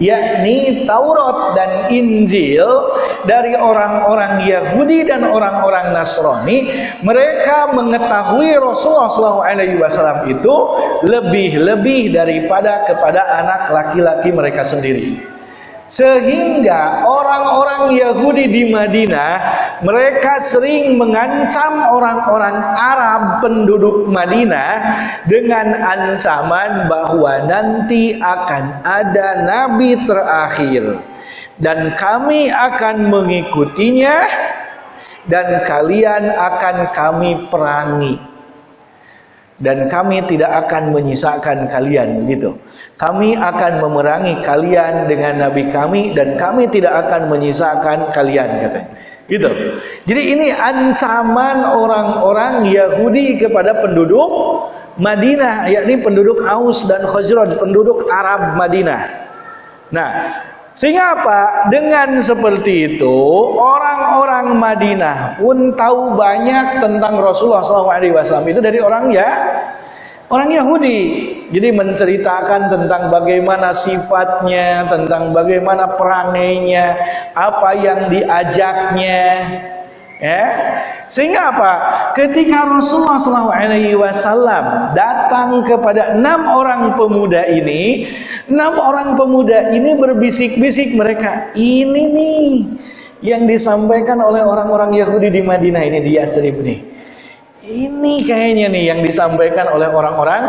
yakni Taurat dan Injil dari orang-orang Yahudi dan orang-orang Nasrani mereka mengetahui Rasulullah SAW itu lebih-lebih daripada kepada anak laki-laki mereka sendiri sehingga orang-orang Yahudi di Madinah mereka sering mengancam orang-orang Arab penduduk Madinah dengan ancaman bahwa nanti akan ada nabi terakhir. Dan kami akan mengikutinya dan kalian akan kami perangi dan kami tidak akan menyisakan kalian gitu. Kami akan memerangi kalian dengan nabi kami dan kami tidak akan menyisakan kalian katanya. Gitu. Jadi ini ancaman orang-orang Yahudi kepada penduduk Madinah, yakni penduduk Aus dan Khazraj, penduduk Arab Madinah. Nah, sehingga apa? Dengan seperti itu, orang-orang Madinah pun tahu banyak tentang Rasulullah SAW itu dari orang ya orang Yahudi. Jadi menceritakan tentang bagaimana sifatnya, tentang bagaimana perangainya, apa yang diajaknya. Ya. Sehingga apa? Ketika Rasulullah SAW datang kepada enam orang pemuda ini, enam orang pemuda ini berbisik-bisik mereka, ini nih yang disampaikan oleh orang-orang Yahudi di Madinah ini di Yasrib nih. Ini kayaknya nih yang disampaikan oleh orang-orang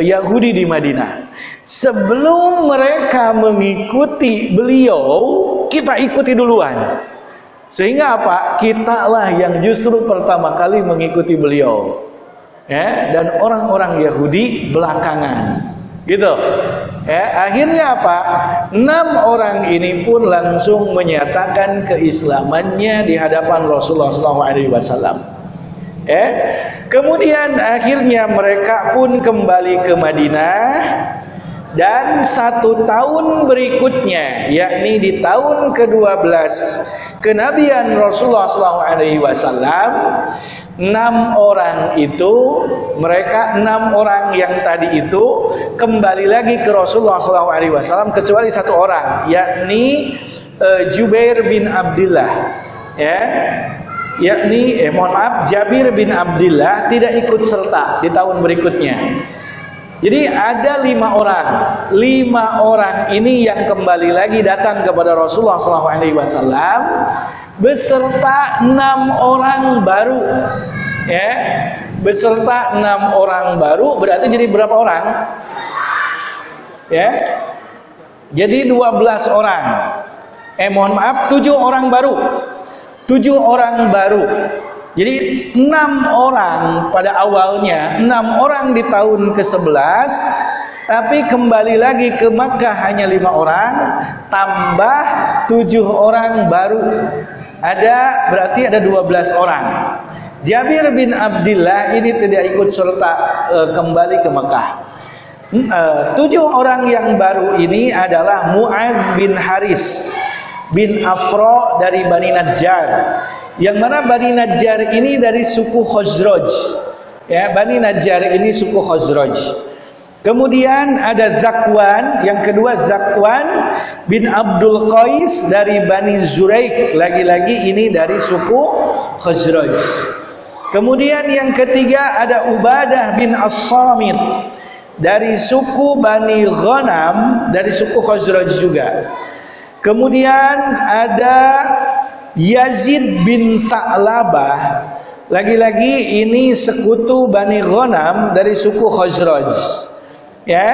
Yahudi di Madinah. Sebelum mereka mengikuti beliau, kita ikuti duluan. Sehingga apa? Kita lah yang justru pertama kali mengikuti beliau. Ya, dan orang-orang Yahudi belakangan. Gitu. Ya, akhirnya apa? Enam orang ini pun langsung menyatakan keislamannya di hadapan Rasulullah SAW. Eh, kemudian akhirnya mereka pun kembali ke Madinah dan satu tahun berikutnya, yakni di tahun ke-12 kenabian Rasulullah SAW, enam orang itu, mereka enam orang yang tadi itu kembali lagi ke Rasulullah SAW kecuali satu orang, yakni uh, Jubair bin Abdullah. Ya, yakni eh mohon maaf Jabir bin Abdullah tidak ikut serta di tahun berikutnya. Jadi ada lima orang, lima orang ini yang kembali lagi datang kepada Rasulullah SAW beserta enam orang baru, ya, beserta enam orang baru berarti jadi berapa orang? Ya, jadi 12 orang. Eh mohon maaf, tujuh orang baru tujuh orang baru. Jadi enam orang pada awalnya, enam orang di tahun ke-11, tapi kembali lagi ke Makkah hanya lima orang, tambah tujuh orang baru. Ada berarti ada dua belas orang. Jabir bin Abdullah ini tidak ikut serta e, kembali ke Mekah. E, tujuh orang yang baru ini adalah Mu'ad bin Haris bin Afro dari Bani Najjar. Yang mana Bani Najjar ini dari suku Khazraj. Ya, Bani Najjar ini suku Khazraj. Kemudian ada Zakwan, yang kedua Zakwan bin Abdul Qais dari Bani Zuraik, lagi-lagi ini dari suku Khazraj. Kemudian yang ketiga ada Ubadah bin As-Samit dari suku Bani Ghanam, dari suku Khazraj juga. Kemudian ada Yazid bin Sa'labah. Lagi-lagi ini sekutu Bani Ghanam dari suku Khazraj. Ya.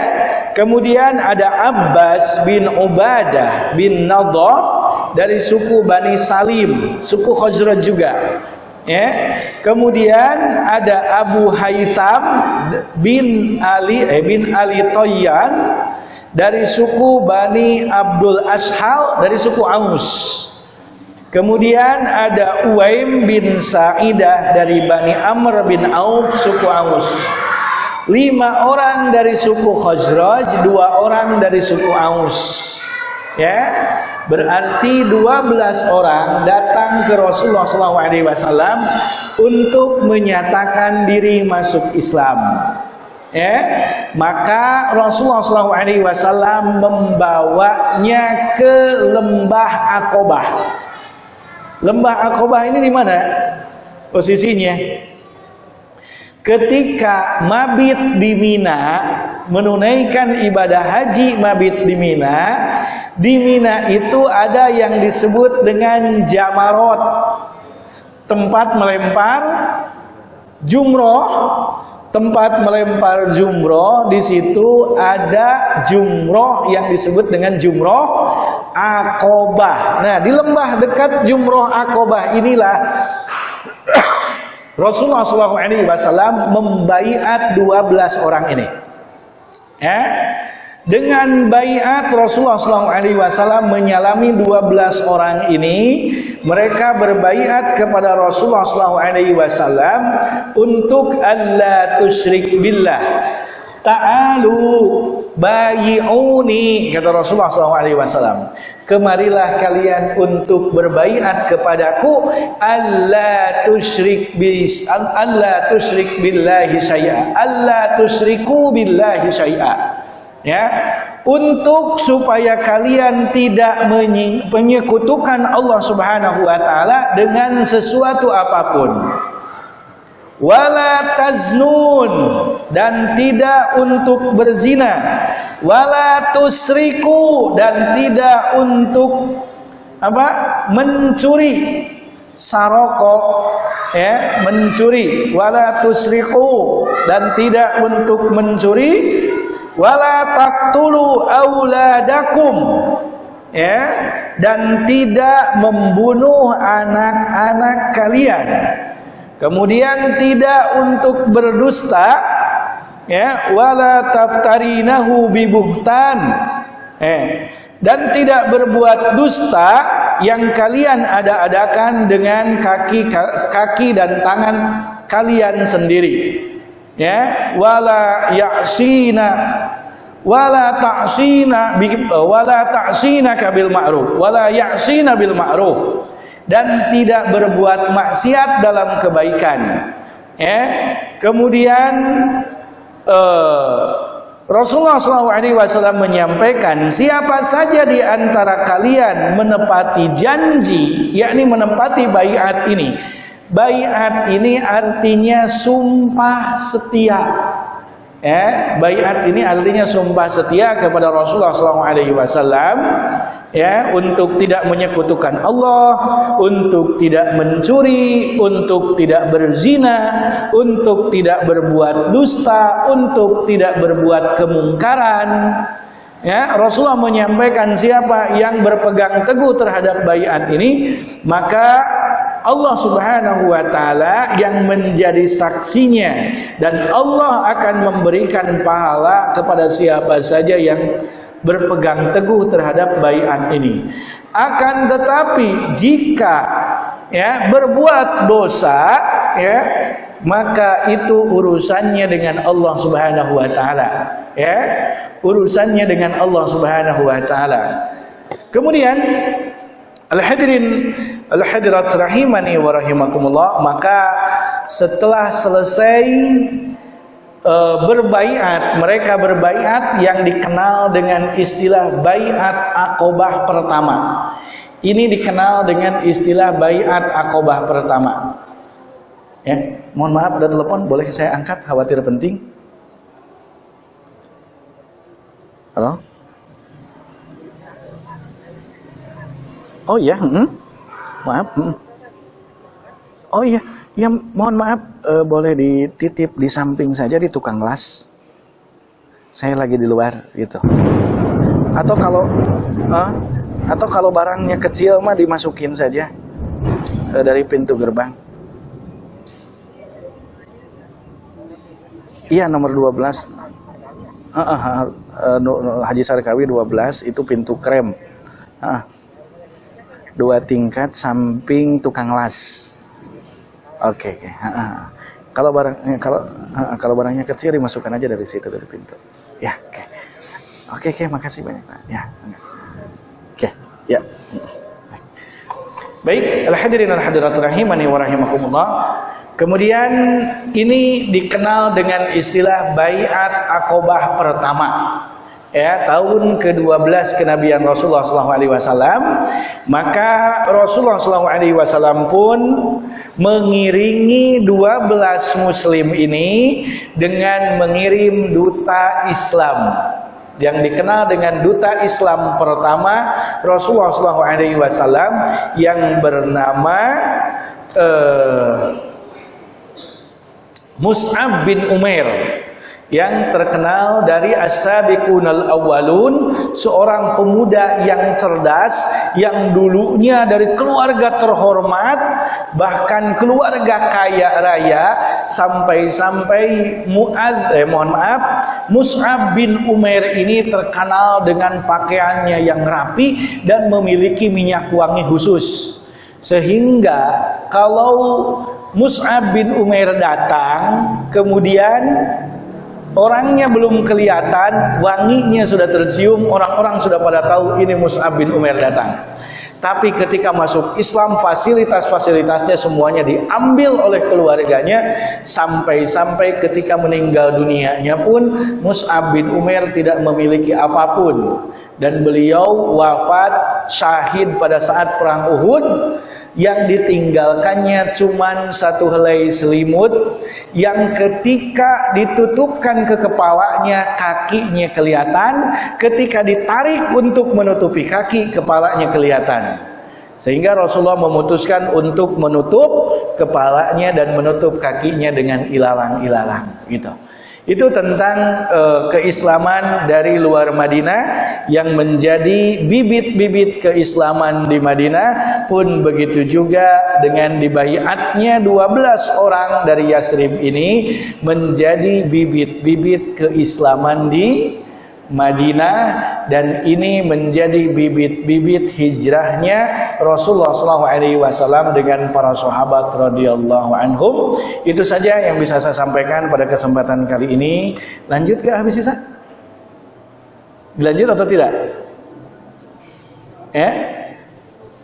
Kemudian ada Abbas bin Ubadah bin Nadah dari suku Bani Salim, suku Khazraj juga. Ya. Kemudian ada Abu Haytham bin Ali eh, bin Ali Toyan dari suku Bani Abdul Ashal dari suku Aus. Kemudian ada Uwaim bin Sa'idah dari Bani Amr bin Auf suku Aus. Lima orang dari suku Khazraj, dua orang dari suku Aus. Ya, berarti 12 orang datang ke Rasulullah SAW untuk menyatakan diri masuk Islam ya maka Rasulullah SAW membawanya ke lembah Akobah lembah Akobah ini di mana? Posisinya. Ketika mabit di Mina menunaikan ibadah haji mabit di Mina di Mina itu ada yang disebut dengan jamarot. Tempat melempar jumroh tempat melempar jumroh di situ ada jumroh yang disebut dengan jumroh akobah. Nah di lembah dekat jumroh akobah inilah Rasulullah SAW membaiat 12 orang ini. Ya. Dengan bayat Rasulullah SAW menyalami 12 orang ini mereka berbaiat kepada Rasulullah SAW untuk Allah tusyrik billah. Ta'alu bayi'uni kata Rasulullah SAW kemarilah kalian untuk berbaiat kepadaku Allah tusyrik bis Allah tusyrik billahi syai'a. Allah tusyriku billahi syai'a ya. Untuk supaya kalian tidak menyekutukan Allah Subhanahu wa taala dengan sesuatu apa pun. Wala taznun dan tidak untuk berzina. Wala tusriku dan tidak untuk apa mencuri saroko ya mencuri. Wala tusriku dan tidak untuk mencuri wala taqtulu auladakum. Ya. Dan tidak membunuh anak-anak kalian. Kemudian tidak untuk berdusta. Ya. Wala taftarinahu bibuhtan. Eh dan tidak berbuat dusta yang kalian ada-adakan dengan kaki kaki dan tangan kalian sendiri ya? Wala ya'sina. Wala ta'sina wala ta'sina bil ma'ruf. Wala ya'sina bil ma'ruf. Dan tidak berbuat maksiat dalam kebaikan. Ya? Kemudian uh, Rasulullah SAW menyampaikan siapa saja di antara kalian menepati janji yakni menepati bayat ini Bayat ini artinya sumpah setia. Ya, bayat ini artinya sumpah setia kepada Rasulullah SAW ya untuk tidak menyekutukan Allah, untuk tidak mencuri, untuk tidak berzina, untuk tidak berbuat dusta, untuk tidak berbuat kemungkaran. Ya, Rasulullah menyampaikan siapa yang berpegang teguh terhadap bayat ini, maka Allah Subhanahu wa taala yang menjadi saksinya dan Allah akan memberikan pahala kepada siapa saja yang berpegang teguh terhadap baiat ini. Akan tetapi jika ya berbuat dosa ya maka itu urusannya dengan Allah Subhanahu wa taala ya urusannya dengan Allah Subhanahu wa taala kemudian Al-hadirin al-hadirat rahimani wa rahimakumullah maka setelah selesai uh, berbaiat mereka berbaiat yang dikenal dengan istilah baiat akobah pertama. Ini dikenal dengan istilah baiat akobah pertama. Ya mohon maaf ada telepon boleh saya angkat? Khawatir penting. Halo Oh iya, hmm? maaf. Hmm. Oh iya, ya mohon maaf, e, boleh dititip di samping saja di tukang las. Saya lagi di luar gitu. Atau kalau, uh, atau kalau barangnya kecil mah dimasukin saja uh, dari pintu gerbang. Iya nomor 12 uh, uh, uh, uh, Haji Sarkawi 12 itu pintu krem. Uh, dua tingkat samping tukang las. Oke, okay, okay. kalau barang eh, kalau kalau barangnya kecil dimasukkan aja dari situ dari pintu. Ya, oke. Okay. Oke, okay, oke, okay, makasih banyak, Pak. Ya. Oke. Ya. Baik, al-hadirin al-hadirat rahimani wa rahimakumullah. Kemudian ini dikenal dengan istilah baiat akobah pertama ya tahun ke-12 kenabian Rasulullah SAW maka Rasulullah SAW pun mengiringi 12 muslim ini dengan mengirim duta Islam. Yang dikenal dengan duta Islam pertama Rasulullah SAW yang bernama uh, Mus'ab bin Umair yang terkenal dari As-Sabiqunal Awwalun, seorang pemuda yang cerdas yang dulunya dari keluarga terhormat, bahkan keluarga kaya raya sampai-sampai Muad eh, mohon maaf, Mus'ab bin Umair ini terkenal dengan pakaiannya yang rapi dan memiliki minyak wangi khusus. Sehingga kalau Mus'ab bin Umair datang, kemudian Orangnya belum kelihatan, wanginya sudah tercium, orang-orang sudah pada tahu ini Mus'ab bin Umar datang. Tapi ketika masuk Islam fasilitas-fasilitasnya semuanya diambil oleh keluarganya sampai-sampai ketika meninggal dunianya pun Mus'ab bin Umar tidak memiliki apa pun dan beliau wafat syahid pada saat perang Uhud yang ditinggalkannya cuma satu helai selimut. Yang ketika ditutupkan ke kepalanya kakinya kelihatan. Ketika ditarik untuk menutupi kaki kepalanya kelihatan. Sehingga Rasulullah memutuskan untuk menutup kepalanya dan menutup kakinya dengan ilalang-ilalang gitu itu tentang uh, keislaman dari luar Madinah yang menjadi bibit-bibit keislaman di Madinah pun begitu juga dengan dibaiatnya 12 orang dari Yasrib ini menjadi bibit-bibit keislaman di Madinah dan ini menjadi bibit-bibit hijrahnya Rasulullah SAW dengan para sahabat radhiyallahu anhum. Itu saja yang bisa saya sampaikan pada kesempatan kali ini. Lanjut ke habis sisa? Dilanjut atau tidak? Ya?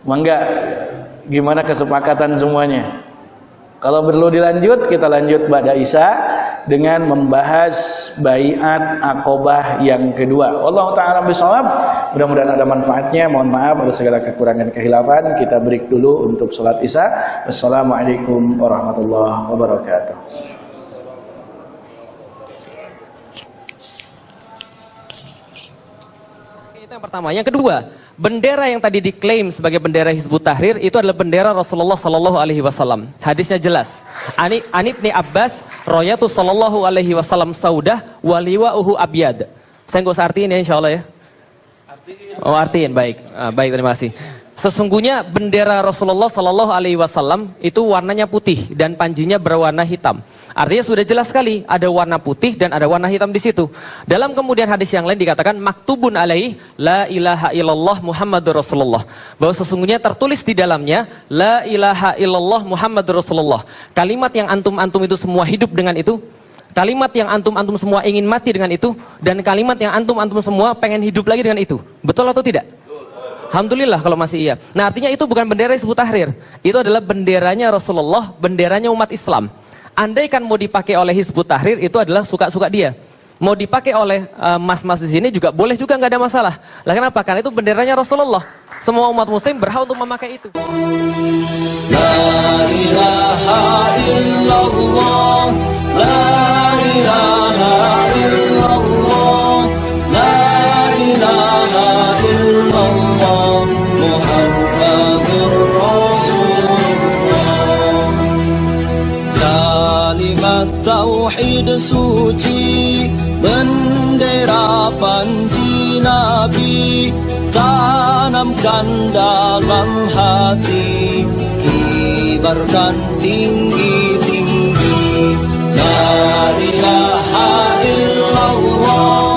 Mangga gimana kesepakatan semuanya? Kalau perlu dilanjut, kita lanjut pada Isa dengan membahas baiat akobah yang kedua. Allah taala bisawab. Mudah-mudahan ada manfaatnya. Mohon maaf ada segala kekurangan kehilafan. Kita break dulu untuk sholat Isya. Wassalamualaikum warahmatullahi wabarakatuh. Itu yang pertama. Yang kedua, bendera yang tadi diklaim sebagai bendera Hizbut Tahrir itu adalah bendera Rasulullah Sallallahu Alaihi Wasallam. Hadisnya jelas. Ani Anit ni Abbas royatu Sallallahu Alaihi Wasallam saudah waliwa uhu abyad. Saya nggak usah artiin ya Insya Allah ya. Oh artiin baik, ah, baik terima kasih. Sesungguhnya bendera Rasulullah Sallallahu Alaihi Wasallam itu warnanya putih dan panjinya berwarna hitam. Artinya sudah jelas sekali ada warna putih dan ada warna hitam di situ. Dalam kemudian hadis yang lain dikatakan maktubun alaih la ilaha illallah Muhammadur Rasulullah. Bahwa sesungguhnya tertulis di dalamnya la ilaha illallah Muhammadur Rasulullah. Kalimat yang antum-antum itu semua hidup dengan itu. Kalimat yang antum-antum semua ingin mati dengan itu dan kalimat yang antum-antum semua pengen hidup lagi dengan itu. Betul atau tidak? Alhamdulillah kalau masih iya. Nah artinya itu bukan bendera Hizbut Tahrir. Itu adalah benderanya Rasulullah, benderanya umat Islam. Andai kan mau dipakai oleh Hizbut Tahrir itu adalah suka-suka dia. Mau dipakai oleh eh, mas-mas uh, di sini juga boleh juga nggak ada masalah. Lah kenapa? Karena itu benderanya Rasulullah. Semua umat muslim berhak untuk memakai itu. La ilaha illallah, la ilaha illallah, tauhid suci bendera panji nabi tanamkan dalam hati kibarkan tinggi-tinggi la ilaha illallah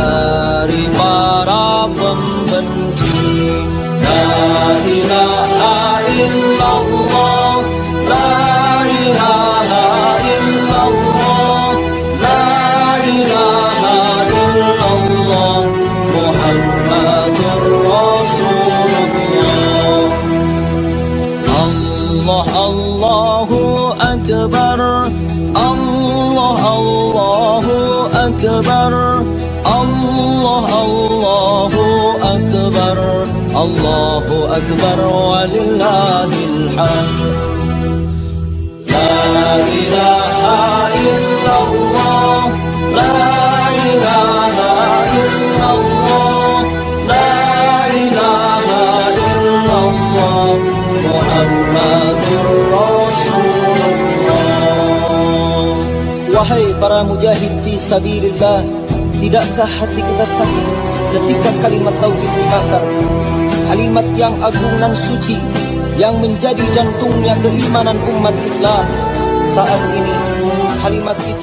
dari أكبر ولله الحمد. لا إله إلا الله لا Wahai para mujahid fi sabilillah Tidakkah hati kita sakit? Ketika kalimat tauhid dibakar Kalimat yang agung dan suci yang menjadi jantungnya keimanan umat Islam saat ini kalimat itu